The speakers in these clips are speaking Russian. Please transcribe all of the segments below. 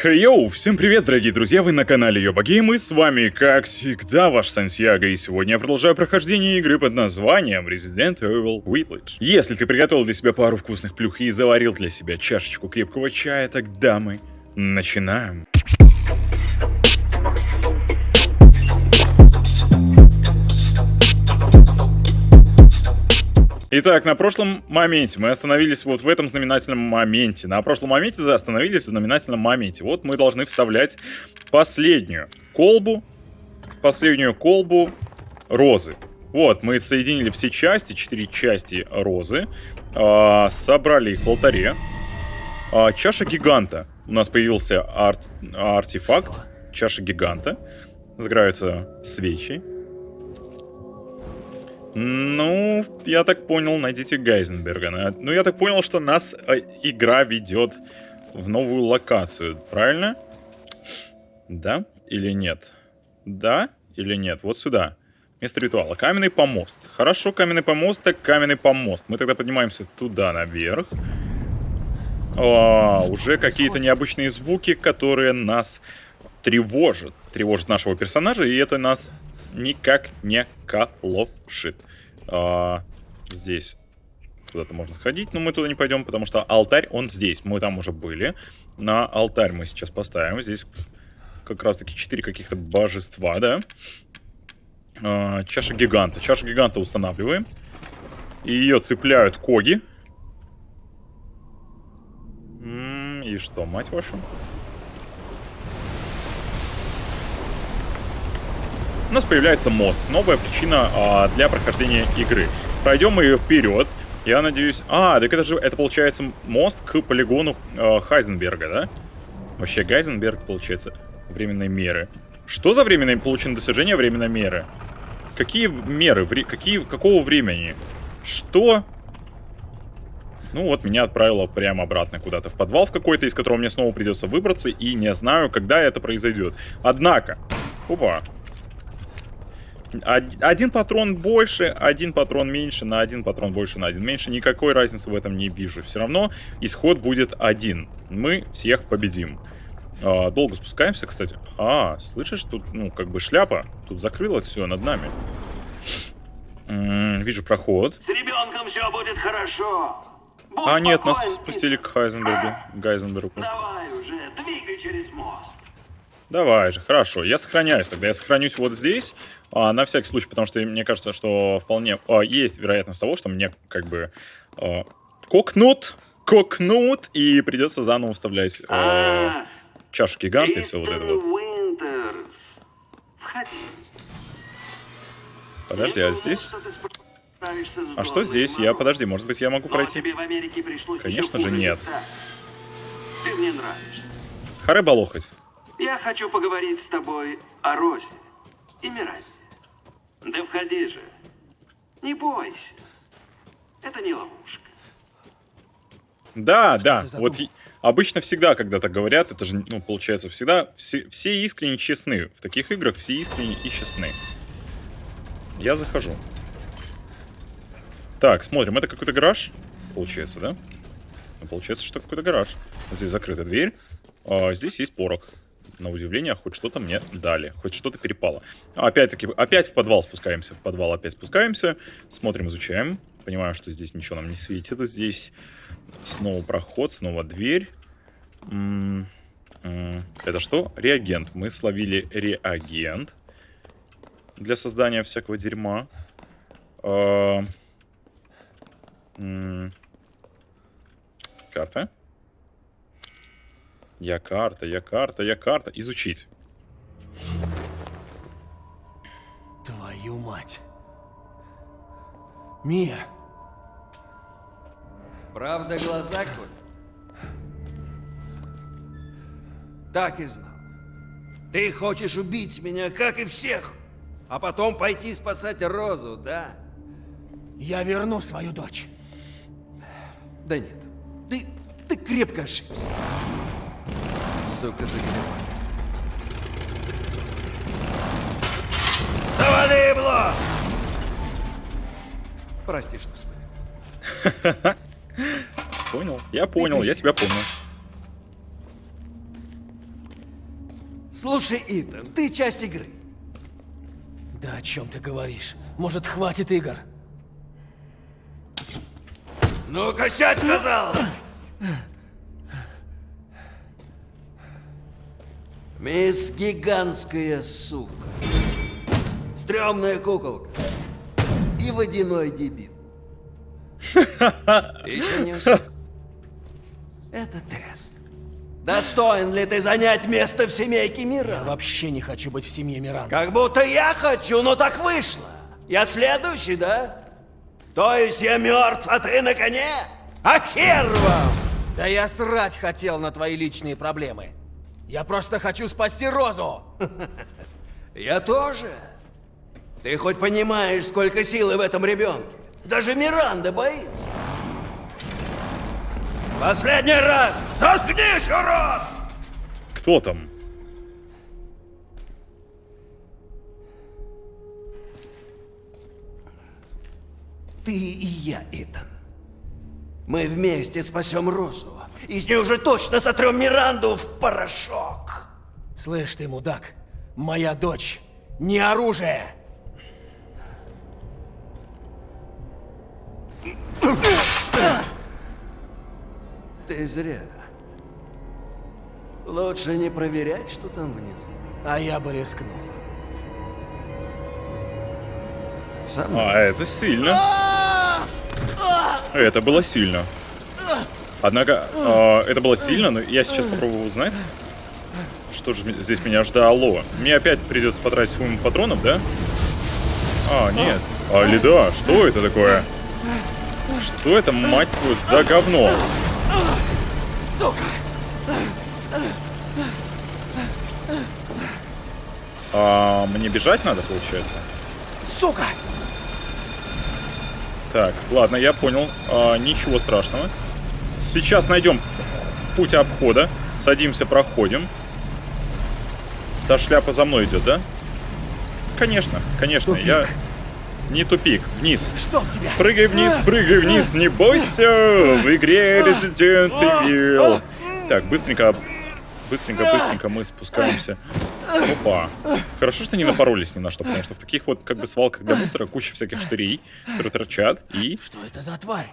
Йоу, всем привет, дорогие друзья, вы на канале Йоба Гейм, и с вами, как всегда, ваш Сансьяго, и сегодня я продолжаю прохождение игры под названием Resident Evil Village. Если ты приготовил для себя пару вкусных плюх и заварил для себя чашечку крепкого чая, тогда мы начинаем. Итак, на прошлом моменте мы остановились вот в этом знаменательном моменте. На прошлом моменте остановились в знаменательном моменте. Вот мы должны вставлять последнюю колбу, последнюю колбу розы. Вот, мы соединили все части, четыре части розы, э, собрали их в алтаре. Э, чаша гиганта. У нас появился арт, артефакт, чаша гиганта. Загораются свечи. Ну, я так понял, найдите Гайзенберга. Ну, я так понял, что нас э, игра ведет в новую локацию, правильно? Да или нет? Да или нет? Вот сюда. Место ритуала. Каменный помост. Хорошо, каменный помост, так каменный помост. Мы тогда поднимаемся туда, наверх. О, уже какие-то необычные звуки, которые нас тревожат. Тревожат нашего персонажа, и это нас никак не колошит. А, здесь куда-то можно сходить, но мы туда не пойдем, потому что алтарь, он здесь. Мы там уже были. На алтарь мы сейчас поставим. Здесь как раз-таки четыре каких-то божества, да? А, чаша гиганта. Чаша гиганта устанавливаем. И ее цепляют коги. И что, мать вашу? У нас появляется мост. Новая причина а, для прохождения игры. Пройдем мы ее вперед. Я надеюсь... А, так это же, это получается мост к полигону э, Хайзенберга, да? Вообще, Гайзенберг, получается, временной меры. Что за временные получены достижения временной меры? Какие меры? Вре какие, какого времени? Что? Ну вот, меня отправило прямо обратно куда-то в подвал в какой-то, из которого мне снова придется выбраться, и не знаю, когда это произойдет. Однако... Опа. Один патрон больше, один патрон меньше, на один патрон больше, на один меньше. Никакой разницы в этом не вижу. Все равно исход будет один. Мы всех победим. А, долго спускаемся, кстати. А, слышишь, тут, ну, как бы шляпа. Тут закрылось все над нами. М -м, вижу проход. С ребенком все будет хорошо. Будь а, нет, нас спустили к Хайзенбергу. Гайзенбергу. Давай уже, двигай. Давай же, хорошо. Я сохраняюсь тогда. Я сохранюсь вот здесь, а, на всякий случай, потому что мне кажется, что вполне а, есть вероятность того, что мне как бы а, кокнут, кокнут, и придется заново вставлять а, чашу гиганта и все вот это вот. Подожди, а здесь... А что здесь? Я, подожди, может быть, я могу пройти? Конечно же, нет. Ты мне нравишься. Харе балохать. Я хочу поговорить с тобой о Розе и Миранде. Да входи же. Не бойся. Это не ловушка. Да, Что да. Вот обычно всегда, когда так говорят, это же, ну, получается, всегда все, все искренне честны. В таких играх все искренне и честны. Я захожу. Так, смотрим. Это какой-то гараж, получается, да? Ну, получается, что какой-то гараж. Здесь закрыта дверь. А, здесь есть порог на удивление, хоть что-то мне дали, хоть что-то перепало. Опять-таки, опять в подвал спускаемся, в подвал опять спускаемся, смотрим, изучаем. Понимаю, что здесь ничего нам не светит. Здесь снова проход, снова дверь. Это что? Реагент. Мы словили реагент для создания всякого дерьма. А, карта. Я карта, я карта, я карта. Изучить. Твою мать. Мия. Правда глаза коль? Так и знал. Ты хочешь убить меня, как и всех, а потом пойти спасать Розу, да? Я верну свою дочь. Да нет, ты, ты крепко ошибся сука, загребла. Завали его! Прости, что спалил. Понял? Я понял, я тебя понял. Слушай, Итан, ты часть игры. Да о чем ты говоришь? Может, хватит игр? Ну-ка, сядь, сказал! Мисс гигантская сука. Стрёмная куколка. И водяной дебил. Еще не все. Это тест. Достоин ли ты занять место в семейке Я мира? вообще не хочу быть в семье Миранда. Как будто я хочу, но так вышло. Я следующий, да? То есть я мертв, а ты на коне? А хер вам! Да я срать хотел на твои личные проблемы. Я просто хочу спасти Розу. Я тоже. Ты хоть понимаешь, сколько силы в этом ребенке? Даже Миранда боится. Последний раз! Заткнись, урод! Кто там? Ты и я, Итан. Мы вместе спасем Розу. Из нее уже точно сотрем Миранду в порошок. Слышь ты, мудак, моя дочь не оружие. Ты зря. Лучше не проверять, что там внизу. А я бы рискнул. Сам А, это сильно. Это было сильно. Однако, а, это было сильно, но я сейчас попробую узнать, что же здесь меня ждало. Мне опять придется потратить уйму патронов, да? А, нет. А, Лида, что это такое? Что это, мать твою, за говно? Сука! А, мне бежать надо, получается? Сука! Так, ладно, я понял. А, ничего страшного. Сейчас найдем путь обхода. Садимся, проходим. Та шляпа за мной идет, да? Конечно, конечно. Тупик. Я... Не тупик, вниз. Чтоб тебя! Прыгай вниз, прыгай вниз, не бойся! В игре Resident Evil. Так, быстренько, быстренько, быстренько мы спускаемся. Опа. Хорошо, что не напоролись ни на что, потому что в таких вот как бы свалках для мусора куча всяких штырей, которые торчат, и, Что это за тварь?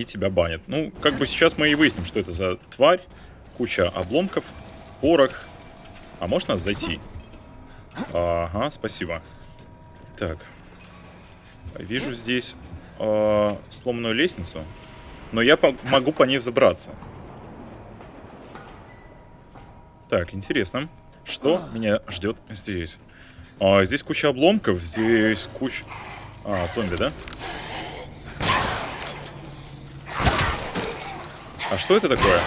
И тебя банят. Ну, как бы сейчас мы и выясним, что это за тварь. Куча обломков, порох. А можно зайти? Ага, спасибо. Так. Вижу здесь э, сломанную лестницу. Но я по- могу по ней взобраться. Так, интересно. Что меня ждет здесь? А, здесь куча обломков, здесь куча... А, зомби, да? А что это такое?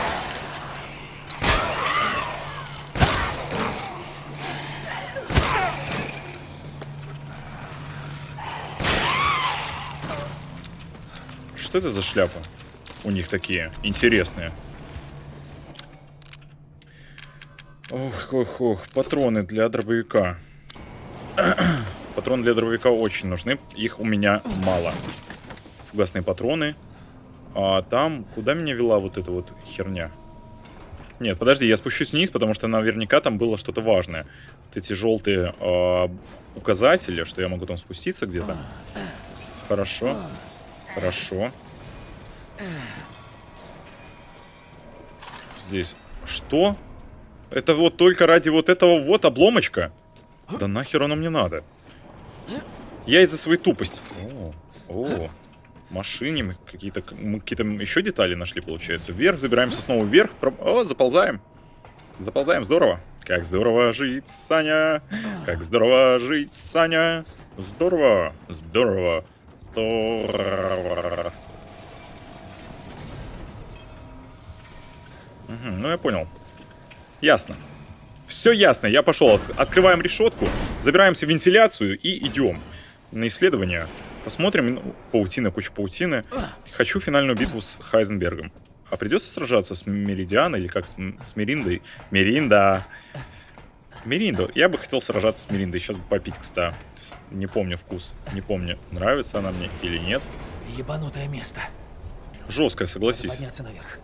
Что это за шляпы? У них такие интересные. Ох, ох, ох, патроны для дробовика. Патроны для дробовика очень нужны. Их у меня мало. Фугасные патроны. А там, куда меня вела вот эта вот херня? Нет, подожди, я спущусь вниз, потому что наверняка там было что-то важное. Вот эти желтые а, указатели, что я могу там спуститься где-то. Хорошо. Хорошо. Здесь. Что? Это вот только ради вот этого вот обломочка? Да нахер оно мне надо? Я из-за своей тупости. О, о, машине мы какие-то какие-то еще детали нашли, получается. Вверх, забираемся снова вверх. Про- О, заползаем. Заползаем, здорово. Как здорово жить, Саня. Как здорово жить, Саня. Здорово, здорово, здорово. Мгм, ну, я понял. Ясно. Все ясно, я пошел. От- Открываем решетку, забираемся в вентиляцию и идем на исследование. Посмотрим. Ну, паутина, куча паутины. Хочу финальную битву с Хайзенбергом. А придется сражаться с Меридианой или как с, с Мериндой? Меринда. Меринда. Я бы хотел сражаться с Мериндой. Сейчас бы попить, кстати. Не помню вкус. Не помню, нравится она мне или нет. Ебанутое место. Надо согласись. подняться наверх.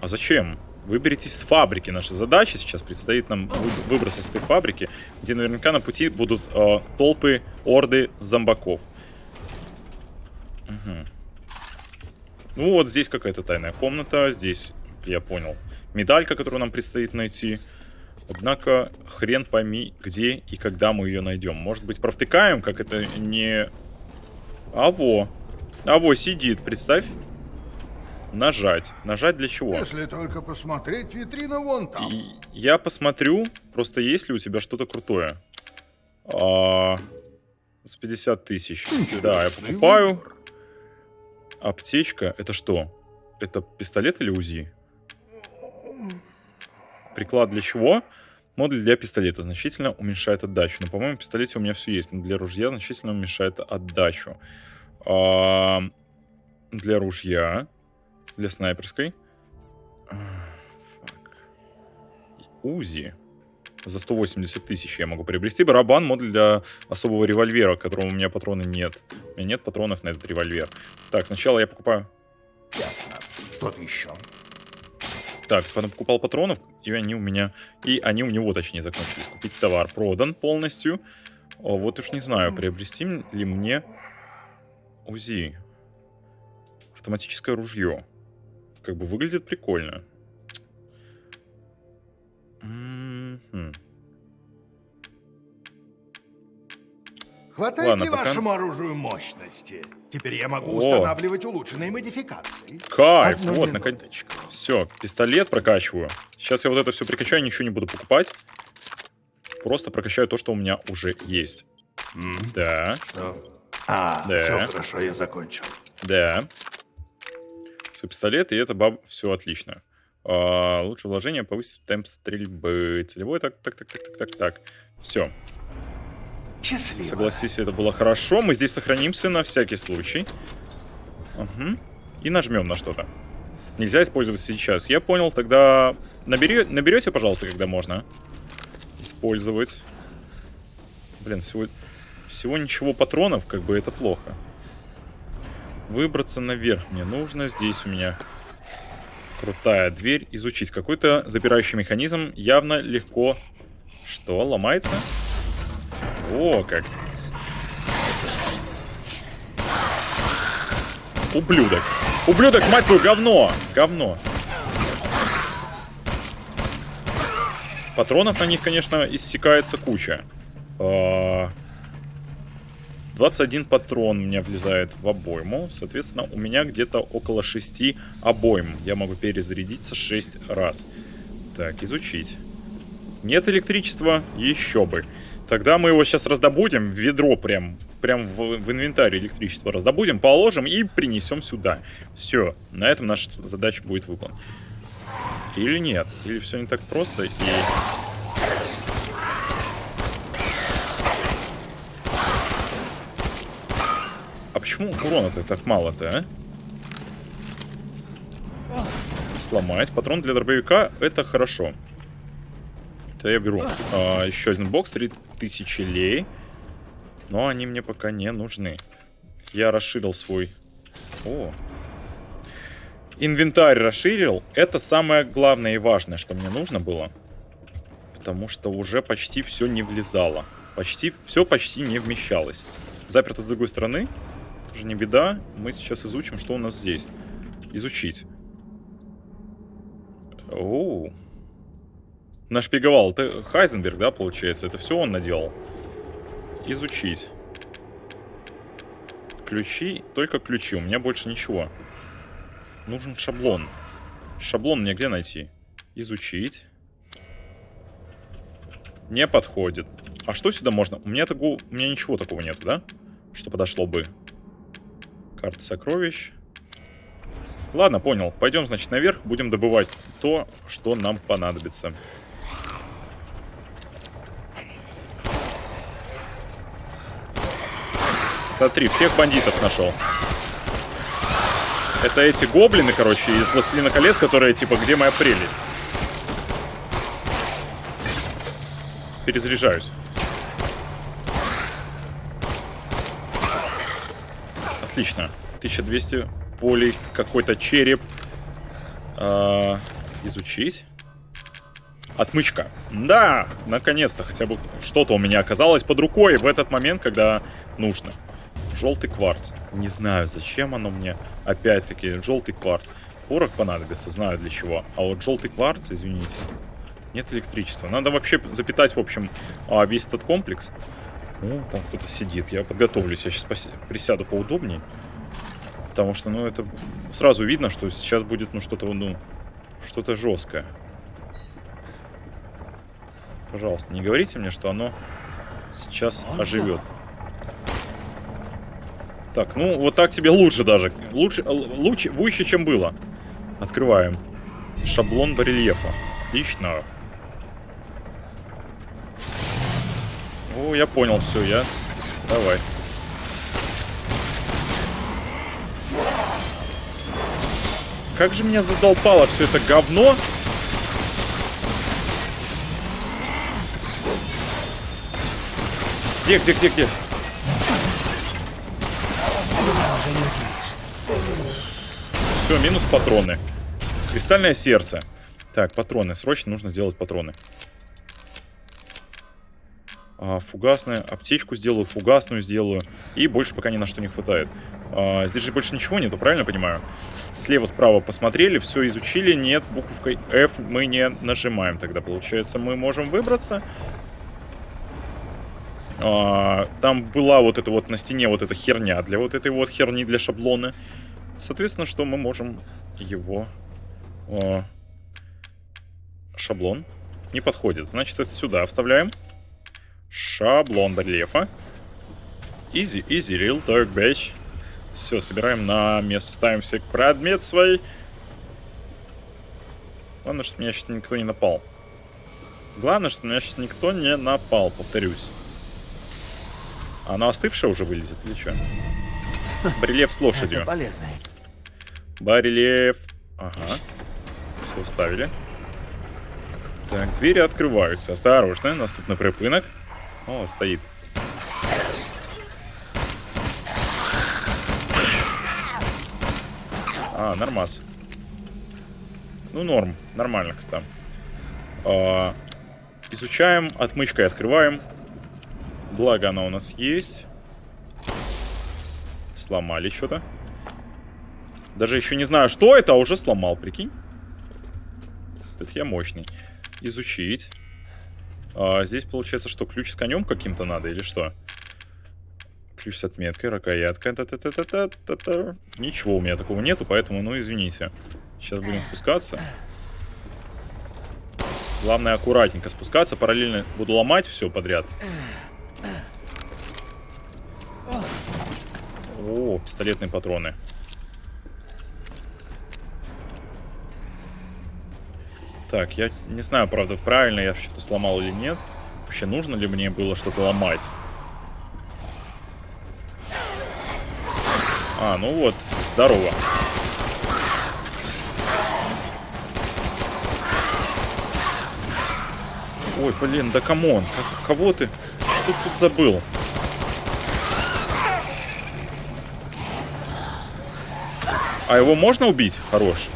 А зачем? Выберитесь с фабрики. Наша задача сейчас предстоит нам вы- выбраться с этой фабрики, где наверняка на пути будут э, толпы, орды зомбаков. Мгм. Ну вот здесь какая-то тайная комната. Здесь, я понял, медалька, которую нам предстоит найти. Однако хрен пойми, где и когда мы ее найдем. Может быть, провтыкаем, как это не... Аво. Аво сидит, представь. Нажать. Нажать для чего? Если только посмотреть витрину вон там. И я посмотрю, просто есть ли у тебя что-то крутое. А, с 50 тысяч. Да, я покупаю. Аптечка. Это что? Это пистолет или УЗИ? Приклад для чего? Модуль для пистолета значительно уменьшает отдачу. Но, по-моему, в пистолете у меня все есть. Но для ружья значительно уменьшает отдачу. А, для ружья. Для снайперской. А, фак. УЗИ. За 180 тысяч я могу приобрести. Барабан, модуль для особого револьвера, которого у меня патроны нет. У меня нет патронов на этот револьвер. Так, сначала я покупаю... Ясно. Что-то еще. Так, потом покупал патронов, и они у меня... И они у него, точнее, закончились. Купить товар продан полностью. О, вот уж не знаю, приобрести ли мне УЗИ. Автоматическое ружье. Как бы выглядит прикольно. Мгм. Хватает Ладно, ли пока- вашему оружию мощности? Теперь я могу О. устанавливать улучшенные модификации. Кайф, Одну вот, наконец. Все, пистолет прокачиваю. Сейчас я вот это все прикачаю, ничего не буду покупать. Просто прокачаю то, что у меня уже есть. Да, А, Да. все хорошо, я закончил. да. Все, пистолет, и это баб... Все отлично. А, лучше вложение повысить темп стрельбы. Целевой, так, так, так, так, так, так, так. Все, Счастливо. согласись, это было хорошо. Мы здесь сохранимся на всякий случай. Угу. И нажмем на что-то. Нельзя использовать сейчас. Я понял, тогда набери... наберете, пожалуйста, когда можно. Использовать. Блин, всего... всего ничего патронов, как бы это плохо. Выбраться наверх мне нужно. Здесь у меня крутая дверь. Изучить какой-то запирающий механизм. Явно легко... Что, ломается? О, как. Ублюдок. Ублюдок, мать твою, говно. Говно. Патронов на них, конечно, иссякается куча. А, 21 патрон у меня влезает в обойму. Соответственно, у меня где-то около 6 обойм. Я могу перезарядиться 6 раз. Так, изучить. Нет электричества? Еще бы. Тогда мы его сейчас раздобудем в ведро прям, прям в, в инвентарь электричество раздобудем, положим и принесем сюда. Все, на этом наша задача будет выполнена. Или нет? Или все не так просто и... Почему урона-то так мало-то, а? Сломать. Патрон для дробовика это хорошо. Это я беру. А, еще один бокс, 3000 лей. Но они мне пока не нужны. Я расширил свой... О. Инвентарь расширил. Это самое главное и важное, что мне нужно было. Потому что уже почти все не влезало. Почти, все почти не вмещалось. Заперто с другой стороны. Тоже не беда. Мы сейчас изучим, что у нас здесь. Изучить. Оу. Нашпиговал. Это Хайзенберг, да, получается? Это все он наделал. Изучить. Ключи. Только ключи. У меня больше ничего. Нужен шаблон. Шаблон мне где найти? Изучить. Не подходит. А что сюда можно? У меня, такого, у меня ничего такого нету, да? Что подошло бы. Карта сокровищ. Ладно, понял. Пойдем, значит, наверх. Будем добывать то, что нам понадобится. Смотри, всех бандитов нашел. Это эти гоблины, короче, из Властелина колец, которые типа, где моя прелесть? Перезаряжаюсь. Отлично. 1200 полей, какой-то череп. А, Изучить. Отмычка. Да, наконец-то хотя бы что-то у меня оказалось под рукой в этот момент, когда нужно. Желтый кварц. Не знаю, зачем оно мне. Опять-таки, желтый кварц. Порох понадобится, знаю для чего. А вот желтый кварц, извините. Нет электричества. Надо вообще запитать, в общем, а, весь этот комплекс. Ну, там кто-то сидит. Я подготовлюсь. Я сейчас присяду поудобнее. Потому что, ну, это сразу видно, что сейчас будет, ну, что-то, ну, что-то жесткое. Пожалуйста, не говорите мне, что оно сейчас Он оживет. Так, ну, вот так тебе лучше даже. Лучше, лучше, выше, чем было. Открываем. Шаблон барельефа. Отлично. О, я понял, все, я... Давай. Как же меня задолбало все это говно. Где, где, где, где? Все, минус патроны. Кристальное сердце. Так, патроны. Срочно нужно сделать патроны. А, фугасную. Аптечку сделаю, фугасную сделаю. И больше пока ни на что не хватает. А, здесь же больше ничего нету, правильно понимаю? Слева, справа посмотрели, все изучили. Нет, буковкой F мы не нажимаем тогда. Получается, мы можем выбраться. А, там была вот эта вот на стене вот эта херня для вот этой вот херни для шаблона. Соответственно, что мы можем его... Шаблон не подходит. Значит, это сюда вставляем. Шаблон барельефа. Easy, easy, real talk, bitch. Все, собираем на место, ставим все предмет свой. Главное, что меня сейчас никто не напал. Главное, что меня сейчас никто не напал, повторюсь. Она остывшая уже вылезет или что? Барельеф с лошадью. Это полезно. Барельеф. Ага. Все вставили. Так, двери открываются. Осторожно, наступный припынок. О, стоит. А, нормас. Ну, норм. Нормально, кстати. А, изучаем, отмычкой открываем. Благо она у нас есть. Сломали что-то. Даже еще не знаю, что это, а уже сломал, прикинь. Это я мощный. Изучить. А, здесь получается, что ключ с конем каким-то надо или что? Ключ с отметкой, рукоятка. Та -та -та -та -та -та -та. Ничего у меня такого нету, поэтому, ну, извините. Сейчас будем спускаться. Главное аккуратненько спускаться. Параллельно буду ломать все подряд. О, пистолетные патроны. Так, я не знаю, правда, правильно я что-то сломал или нет. Вообще, нужно ли мне было что-то ломать? А, ну вот, здорово. Ой, блин, да come on, как, кого ты? Что ты тут забыл? А его можно убить? Хорош.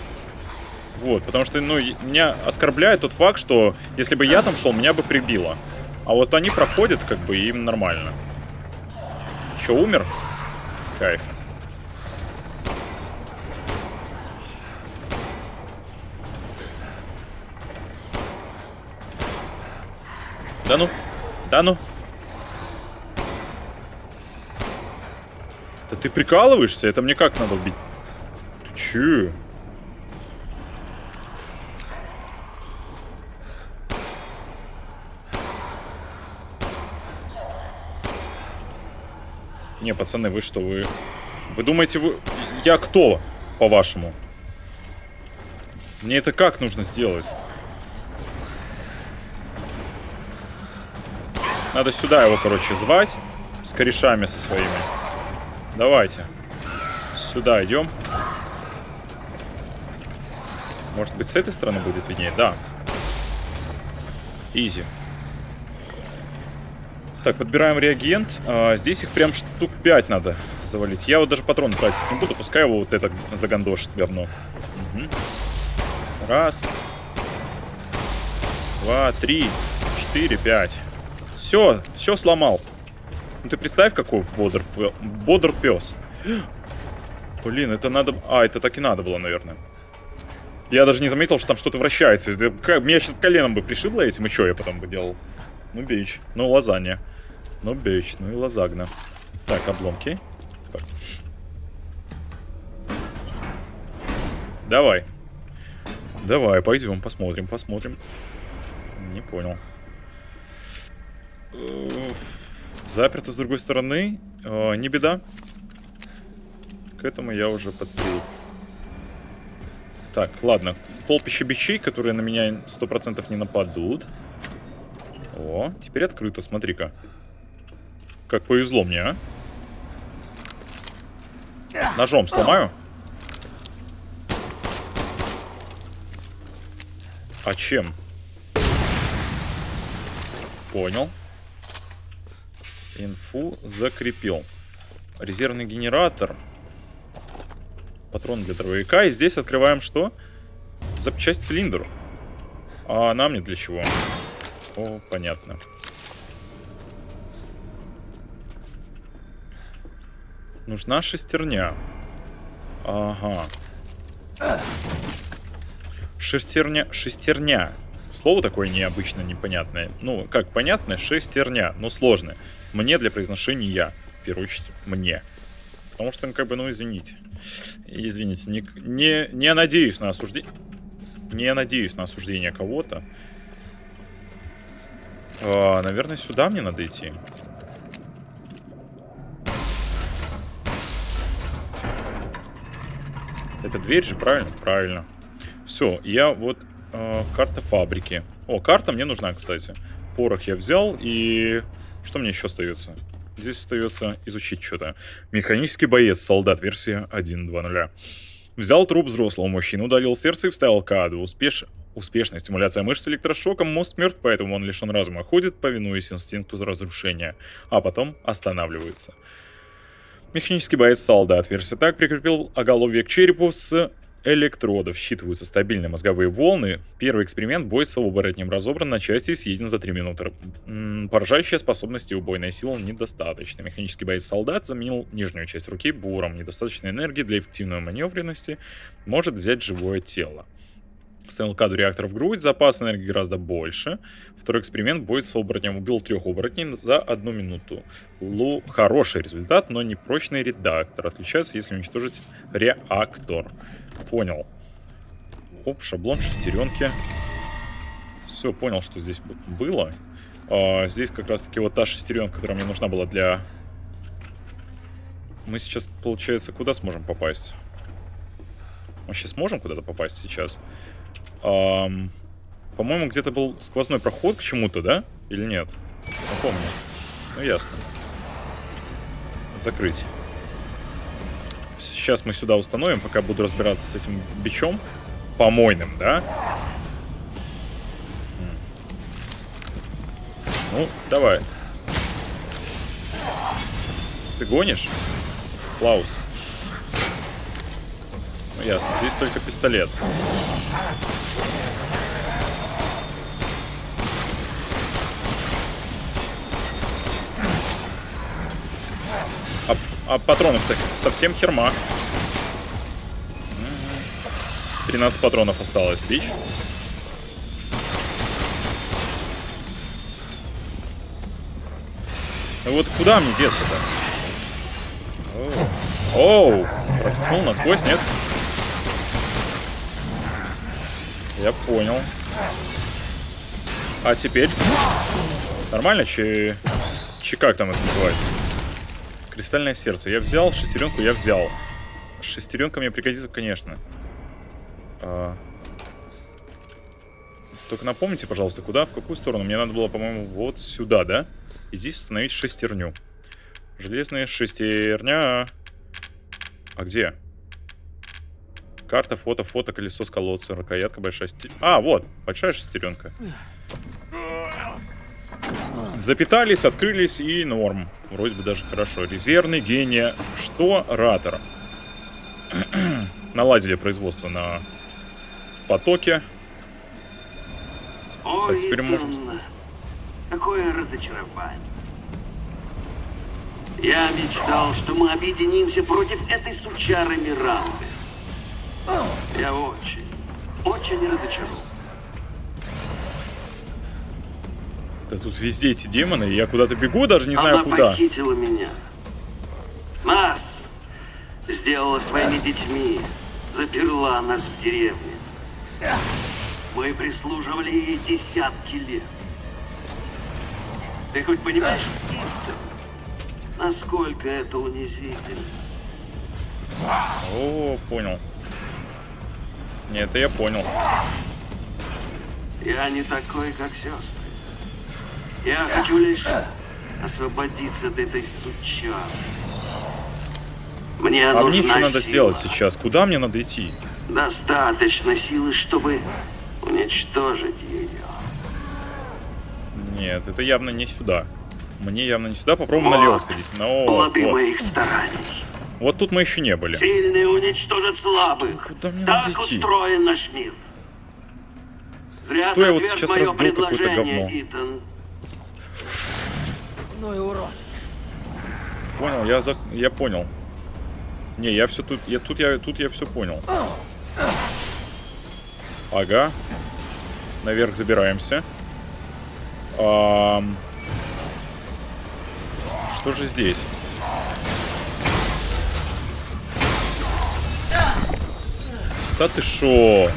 Вот, потому что, ну, меня оскорбляет тот факт, что если бы я там шел, меня бы прибило. А вот они проходят, как бы, и им нормально. Че, умер? Кайф. Да ну, да ну. Да ты прикалываешься? Это мне как надо убить? Ты че? Не, пацаны, вы что, вы... Вы думаете, вы... Я кто, по-вашему? Мне это как нужно сделать? Надо сюда его, короче, звать. С корешами со своими. Давайте. Сюда идем. Может быть, с этой стороны будет виднее? Да. Изи. Так, подбираем реагент. А, здесь их прям штук 5 надо завалить. Я вот даже патрон тратить не буду, пускай его вот это загандошит говно. Угу. Раз. два, три, четыре, пять. Все, все сломал. Ну ты представь, какой бодр, бодр пес. Блин, это надо... А, это так и надо было, наверное. Я даже не заметил, что там что-то вращается. Как, меня сейчас коленом бы пришибло этим, и что я потом бы делал? Ну, бич. Ну, лазанья. Ну, бич. Ну и лазагна. Так, обломки. Давай. Давай, пойдем, посмотрим, посмотрим. Не понял. Заперто с другой стороны. Э, не беда. К этому я уже подприл. Так, ладно. Толпище бичей, которые на меня 100% не нападут. О, теперь открыто, смотри-ка. Как повезло мне, а. Ножом сломаю? А чем? Понял. Инфу закрепил. Резервный генератор. Патрон для дробовика. И здесь открываем что? Запчасть цилиндру. А нам не для чего. О, понятно. Нужна шестерня. Ага. Шестерня. Шестерня. Слово такое необычно, непонятное. Ну, как понятное, шестерня, но сложное. Мне для произношения, в первую очередь, мне. Потому что, ну, как бы, ну, извините. Извините, не, не, не надеюсь на осуждение. Не надеюсь на осуждение кого-то. А, наверное, сюда мне надо идти. Это дверь же, правильно? Правильно. Все, я вот э, карта фабрики. О, карта мне нужна, кстати. Порох я взял, и что мне еще остается? Здесь остается изучить что-то. Механический боец, солдат, версия 1.2.0. Взял труп взрослого мужчины, удалил сердце и вставил каду. Успеш... Успешная стимуляция мышц электрошоком, мозг мертв, поэтому он лишен разума. Ходит, повинуясь инстинкту разрушения, а потом останавливается. Механический боец солдат. Версия так прикрепил оголовье к черепу с электродов. Считываются стабильные мозговые волны. Первый эксперимент бой с оборотнем разобран на части и съеден за 3 минуты. М -м, поражающая способность и убойная сила недостаточно. Механический боец солдат заменил нижнюю часть руки буром. Недостаточной энергии для эффективной маневренности может взять живое тело. Ставил каду реактор в грудь, запас энергии гораздо больше. Второй эксперимент, бой с оборотнем убил трех оборотней за одну минуту. Лу хороший результат, но не прочный редактор. Отличается, если уничтожить реактор. Понял. Оп, шаблон шестеренки. Все, понял, что здесь было. А, здесь как раз таки вот та шестеренка, которая мне нужна была для... Мы сейчас, получается, куда сможем попасть? Мы сейчас сможем куда-то попасть сейчас? Эм, По-моему, где-то был сквозной проход к чему-то, да? Или нет? Не помню. Ну, ясно. Закрыть. Сейчас мы сюда установим, пока буду разбираться с этим бичом. Помойным, да? Ну, давай. Ты гонишь? Клаус. Ну, ясно. Здесь только пистолет. А, патронов-то совсем херма. 13 патронов осталось, бич. Ну вот куда мне деться-то? Оу, протолкнул насквозь, нет? Я понял. А теперь? Нормально, че... Че как там это называется? Кристальное сердце. Я взял, шестеренку я взял. Шестеренка мне пригодится, конечно. А... Только напомните, пожалуйста, куда, в какую сторону? Мне надо было, по-моему, вот сюда, да? И здесь установить шестерню. Железная шестерня. А где? Карта, фото, фото, колесо с колодца, рукоятка, большая шестеренка. А, вот, большая шестеренка. Запитались, открылись и норм. Вроде бы даже хорошо. Резервный гений. Что? Ратор. Наладили производство на потоке. Ой, Так, теперь можем- Какое разочарование. Я мечтал, что мы объединимся против этой сучары Миранды. Я очень, очень разочарован. Да тут везде эти демоны, я куда-то бегу, даже не знаю Она куда. похитила меня. Нас сделала своими детьми, заперла нас в деревне. Мы прислуживали ей десятки лет. Ты хоть понимаешь, насколько это унизительно? О, понял. Нет, это я понял. Я не такой, как сестры. Я хочу лишь освободиться от этой сучары. Мне А мне что надо сила. сделать сейчас? Куда мне надо идти? Достаточно силы, чтобы уничтожить ее. Нет, это явно не сюда. Мне явно не сюда. Попробуем налево сходить. Ну, вот, Плоды вот. моих стараний. Вот тут мы еще не были. Сильные уничтожат слабых. Что? Куда мне так надо идти? устроен наш мир. Зря Что я вот сейчас разбил какое-то говно? Итан. И урод. Понял, я, за... я понял. Не, я все тут, я тут я тут я все понял. Ага. Наверх забираемся. Ам. Что же здесь? Да ты шо?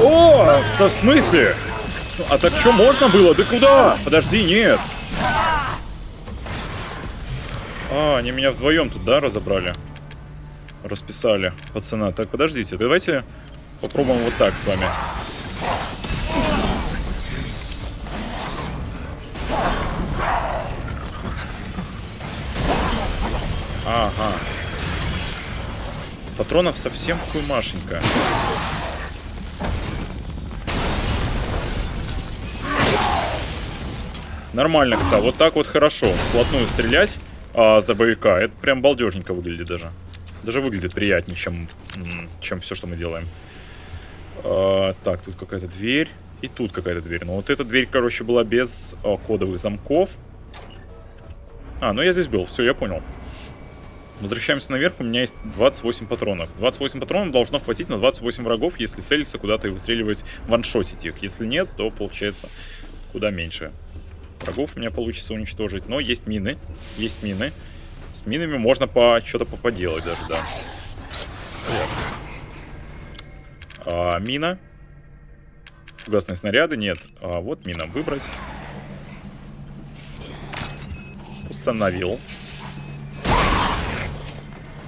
О, в смысле? А так что, можно было? Да куда? Подожди, нет. А, они меня вдвоем тут, да, разобрали? Расписали, пацана. Так, подождите, давайте попробуем вот так с вами. Ага. Патронов совсем хуймашенько. Нормально, кстати. Вот так вот хорошо. Вплотную стрелять а, с дробовика. Это прям балдежненько выглядит даже. Даже выглядит приятнее, чем, чем все, что мы делаем. А, так, тут какая-то дверь. И тут какая-то дверь. Но вот эта дверь, короче, была без а, кодовых замков. А, ну я здесь был. Все, я понял. Возвращаемся наверх. У меня есть 28 патронов. 28 патронов должно хватить на 28 врагов, если целиться куда-то и выстреливать, ваншотить их. Если нет, то получается куда меньше. Врагов у меня получится уничтожить. Но есть мины. Есть мины. С минами можно по что-то поподелать даже, да. Ясно. А, мина. Фугасные снаряды. Нет. А, вот мина. Выбрать. Установил.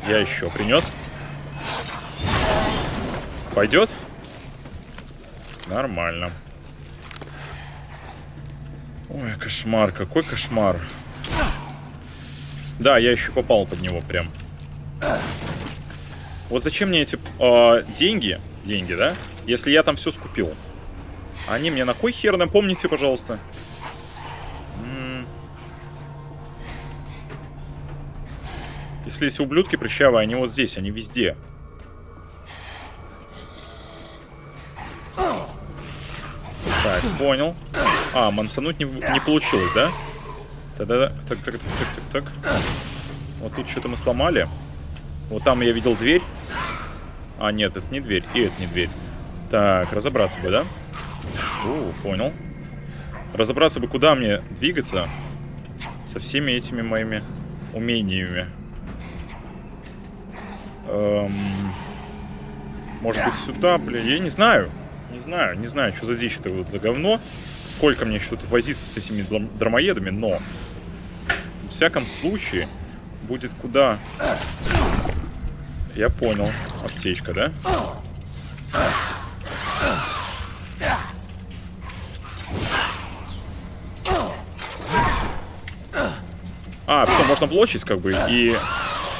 Я еще принес. Пойдет? Нормально. Ой, кошмар, какой кошмар. Да, я еще попал под него прям. Вот зачем мне эти э, деньги, деньги, да? Если я там все скупил. Они мне на кой хер, напомните, пожалуйста. М. Если эти ублюдки прыщавые, они вот здесь, они везде. Так, понял. А, мансануть не, не получилось, да? Тогда, так, так, так, так, так, так. Вот тут что-то мы сломали. Вот там я видел дверь. А, нет, это не дверь. И это не дверь. Так, разобраться бы, да? О, понял. Разобраться бы, куда мне двигаться со всеми этими моими умениями. Эм, может быть, сюда, блин, я не знаю. Не знаю, не знаю, что за дичь это вот за говно. Сколько мне еще тут возиться с этими драмоедами, но... В всяком случае, будет куда... Я понял. Аптечка, да? А, все, можно блочить, как бы, и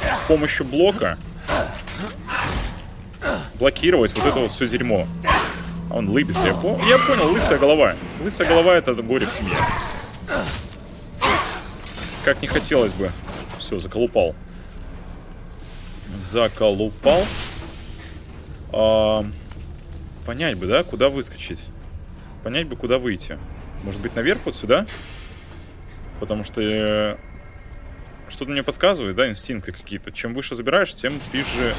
с помощью блока блокировать вот это вот все дерьмо. Он лыбится, я, по- я понял, лысая голова. Лысая голова это горе в семье. Как не хотелось бы. Все, заколупал. Заколупал. А, Понять бы, да, куда выскочить. Понять бы, куда выйти. Может быть, наверх вот сюда? Потому что э, что-то мне подсказывает, да, инстинкты какие-то. Чем выше забираешь, тем ближе...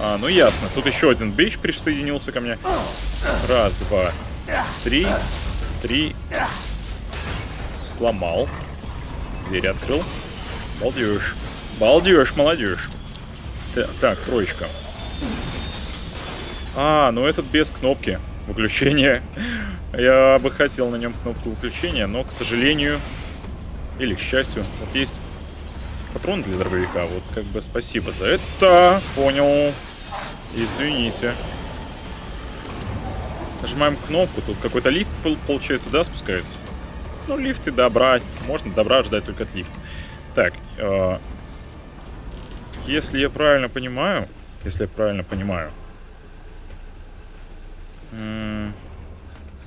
А, ну ясно. Тут еще один бич присоединился ко мне. Раз, два, три. Три. Сломал. Дверь открыл. Балдеж. Балдеж, молодежь. Так, так, троечка. А, ну этот без кнопки выключения. Я бы хотел на нем кнопку выключения, но, к сожалению, или к счастью, вот есть патрон для дробовика. Вот как бы спасибо за это. Понял. Извините. Нажимаем кнопку. Тут какой-то лифт, пол- получается, да, спускается? Ну, лифты добра. Можно добра ждать только от лифта. Так, э, если я правильно понимаю, если я правильно понимаю, м,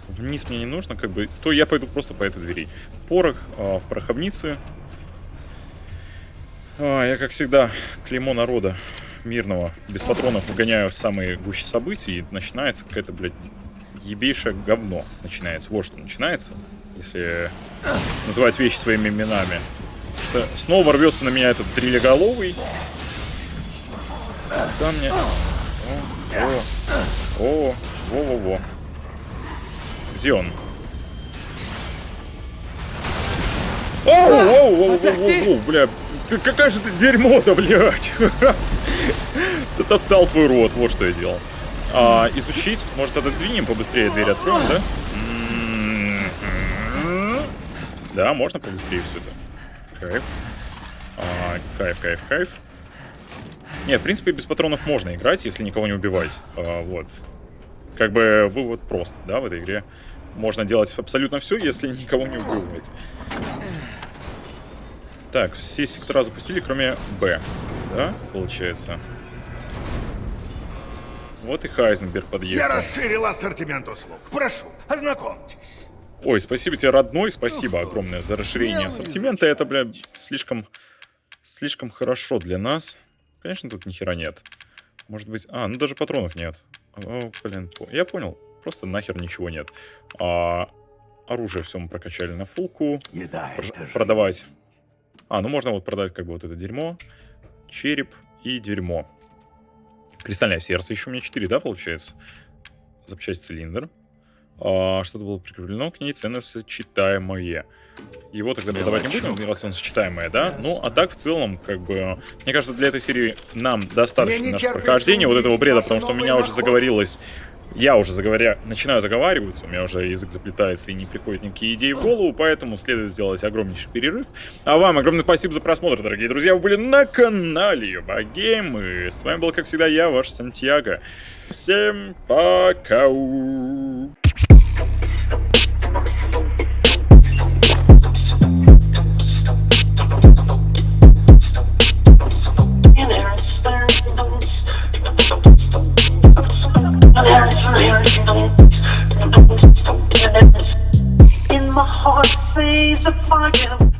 вниз мне не нужно, как бы, то я пойду просто по этой двери. Порох э, в пороховнице. А, я, как всегда, клеймо народа мирного, без патронов выгоняю в самые гуще событий, и начинается какая-то, блядь, ебейшее говно. Начинается. Вот что начинается, если называть вещи своими именами. Что снова рвется на меня этот трилеголовый. Там мне... О, о, о, во-во-во. Где он? Оу, оу, оу, оу, оу, бля, какая же ты дерьмо-то, блядь. Топтал твой рот, вот что я делал. А, изучить, может отодвинем побыстрее дверь откроем, да? Да, можно побыстрее все это. Кайф. А, кайф, кайф, кайф. Нет, в принципе, без патронов можно играть, если никого не убивать. А, вот. Как бы вывод прост, да, в этой игре. Можно делать абсолютно все, если никого не убивать. Так, все сектора запустили, кроме Б. Да, получается. Вот и Хайзенберг Я подъехал. расширил ассортимент услуг. Прошу, ознакомьтесь. Ой, спасибо тебе, родной, спасибо огромное за расширение ассортимента. Это, бля, слишком, слишком хорошо для нас. Конечно, тут ни хера нет. Может быть... А, ну даже патронов нет. О, блин, я понял. Просто нахер ничего нет. А, оружие все мы прокачали на фулку. Еда Пр- это же... продавать. А, ну можно вот продать как бы вот это дерьмо. Череп и дерьмо. Кристальное сердце еще у меня 4, да, получается? Запчасть цилиндр. А, что-то было прикреплено к ней, цены сочетаемые. Его тогда продавать не будем, раз он сочетаемое, да? Ну, а так в целом, как бы, мне кажется, для этой серии нам достаточно наше прохождение вот этого бреда, потому что у меня уже заговорилось я уже заговоря... начинаю заговариваться, у меня уже язык заплетается и не приходят никакие идеи в голову, поэтому следует сделать огромнейший перерыв. А вам огромное спасибо за просмотр, дорогие друзья. Вы были на канале Юбагейм, и с вами был, как всегда, я, ваш Сантьяго. Всем пока! heart sees the fire.